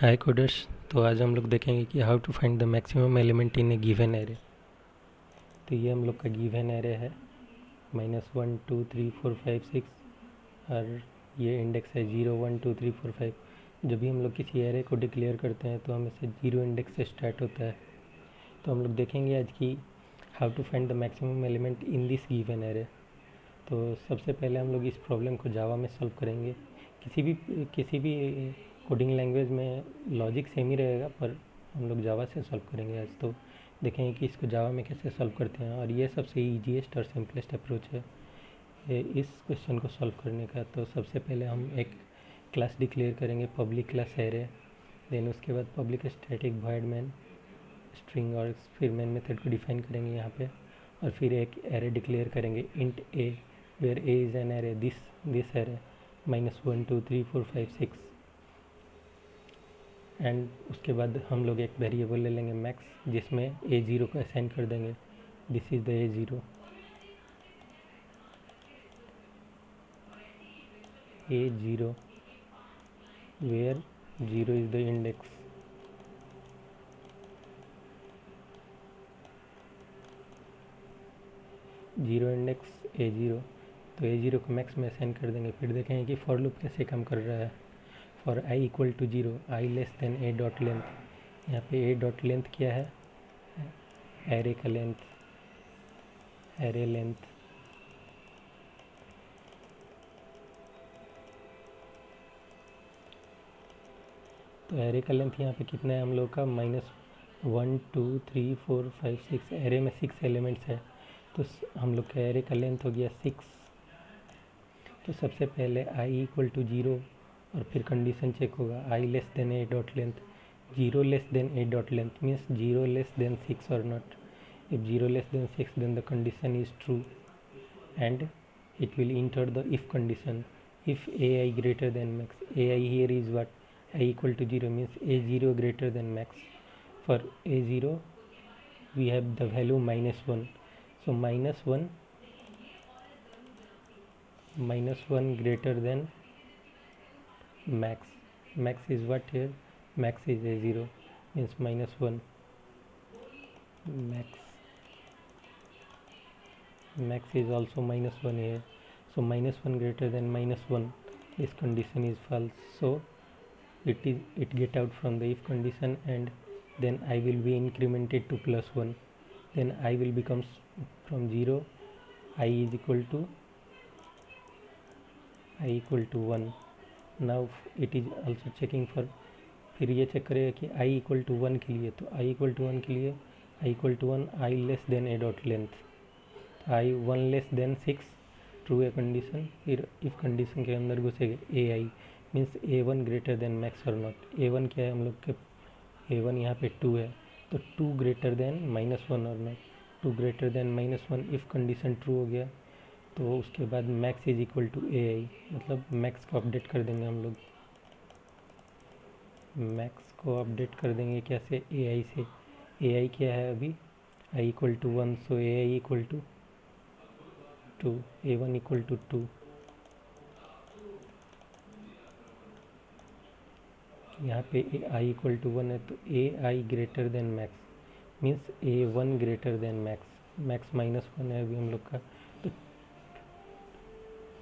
हाय coders तो आज हम लोग देखेंगे कि how to find the maximum element in a given array तो ये हम लोग का गिवन एरे है। Minus one two three four five six और ये इंडेक्स है zero one two three four five जब भी हम लोग किसी एरे को डिक्लेयर करते हैं तो हमें से ज़ीरो इंडेक्स से स्टार्ट होता है। तो हम लोग देखेंगे आज की how to find the maximum element in this given array तो सबसे पहले हम लोग इस प्रॉब्लम को जावा में सॉल्व करेंगे। किसी भी किसी भी कोडिंग लैंग्वेज में लॉजिक सेम ही रहेगा, पर हम लोग जावा से सॉल्व करेंगे आज तो। देखेंगे कि इसको जावा में कैसे सॉल्व करते हैं, और ये सबसे ईजीएस्ट और सिंपलेस्ट अप्रोच है। ये इस क्वेश्चन को सॉल्व करने का तो सबसे पहले हम एक क्लास डिक्लेयर करेंगे पब्लिक क्लास एरे देन उसके बाद public static void main string और फिर मैन मेथड को डिफाइन करेंगे यहाँ पे। और फिर एक एरे डिक्लेयर करेंगे int a where a is an array this this array minus one two three four five six and उसके बाद हम लोग एक वेरिएबल ले लेंगे मैक्स जिसमें ए ज़ीरो को असाइन कर देंगे। This is the a zero a zero where zero is the index zero index a zero तो ए ज़ीरो को मैक्स में असाइन कर देंगे। फिर देखेंगे कि फॉर लूप कैसे काम कर रहा है। For I equal to zero I less than a dot length यहाँ पे ए डॉट लेंथ क्या है? एरे का लेंथ एरे लेंथ तो एरे का लेंथ यहाँ पे कितना है हम लोग का? Minus one two three four five six array में सिक्स एलिमेंट्स है। तो हम लोग का एरे का लेंथ हो गया सिक्स तो सबसे पहले आई इक्वल टू ज़ीरो और फिर कंडीशन चेक होगा I less than a dot length zero less than a dot length means zero less than six और not if zero less than 6 then the condition is true and it will enter the if condition if ai greater than max ai here is what i equal to 0 means a0 greater than max for a0 we have the value minus 1 so minus 1 minus 1 greater than max max is what here? Max is a0 means minus 1 max max is also minus 1 here. So minus 1 greater than minus 1 this condition is false. So it is it get out from the if condition and then i will be incremented to plus 1 then i will becomes from 0 i is equal to i equal to 1 now it is also checking for फिर ये check करेगा कि आई equal to one के लिए तो आई equal to one के लिए I equal to one I less than a dot length I one less than six true a condition फिर इफ़ कंडीशन के अंदर घुसेगा a I means a one greater than max और not a one क्या है, हम लोग के ए one यहाँ पे टू है तो two greater than minus one और not two greater than minus one if condition true हो गया तो उसके बाद max is equal to a i मतलब मैक्स को अपडेट कर देंगे हम लोग। मैक्स को अपडेट कर देंगे कैसे? ए आई से। ए आई क्या है अभी? I equal to one so a i equal to two a one equal to two यहाँ पे a i equal to one है तो a i greater than max means a one greater than max max minus one है अभी हम लोग का।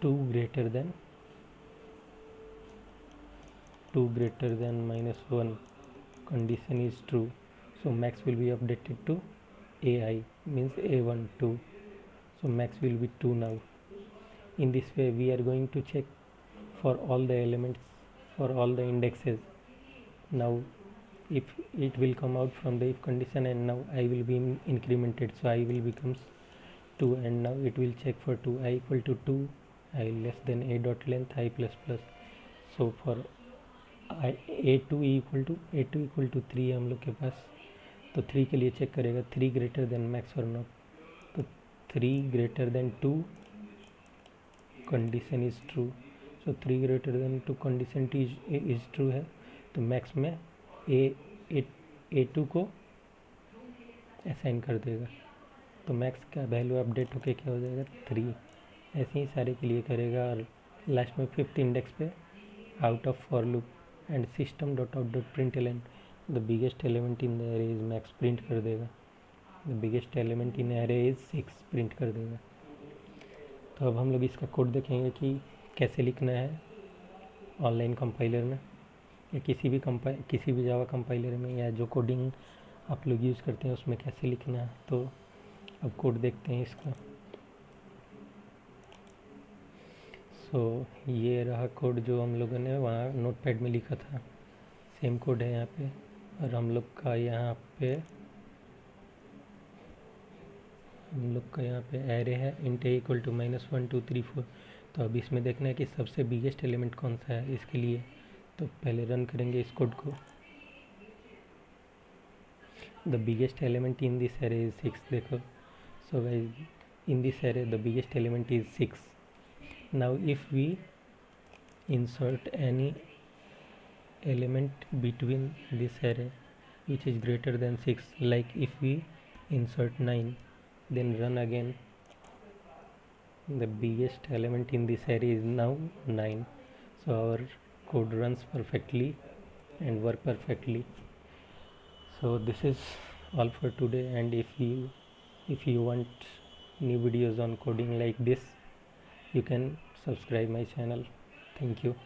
2 greater than 2 greater than minus 1 condition is true. So max will be updated to ai means a12 so max will be 2 now. In this way we are going to check for all the elements for all the indexes. Now if it will come out from the if condition and now i will be incremented so i will becomes 2 and now it will check for 2 i equal to 2 i less than a dot length, i plus plus. So for a two equal to a two equal to three हम लोग के पास तो three के लिए check करेगा three greater than max और not तो three greater than two condition is true so three greater than two condition is true है तो मैक्स में ए ए टू को असाइन कर देगा। तो मैक्स का वैल्यू अपडेट होके क्या हो जाएगा? थ्री ऐसे ही सारे के लिए करेगा और लास्ट में फिफ्थ इंडेक्स पे out of for loop and system dot out dot print ln the biggest element in the array is max print कर देगा। The biggest element in array is six print कर देगा। तो अब हम लोग इसका कोड देखेंगे कि कैसे लिखना है ऑनलाइन कंपाइलर में, या किसी भी कंपाइ किसी भी जावा कंपाइलर में, या जो कोडिंग आप लोग यूज़ करते हैं, उसमें कैसे लिखना है। तो अब कोड देखते हैं इसका। सो so, ये रहा कोड जो हम लोगों ने वहाँ नोटपैड में लिखा था। सेम कोड है यहाँ पे। और हम लोग का यहाँ पे हम लोग का यहाँ पे एरे है। Int equal to minus one two three four तो अब इसमें देखना है कि सबसे बिगेस्ट एलिमेंट कौन सा है इसके लिए। तो पहले रन करेंगे इस कोड को। The biggest element in this array is six देखो। So guys in this array the biggest element is six now if we insert any element between this array which is greater than 6 like if we insert 9 then run again. The biggest element in this array is now 9 so our code runs perfectly and work perfectly. So this is all for today. And if you if you want new videos on coding like this you can subscribe my channel. Thank you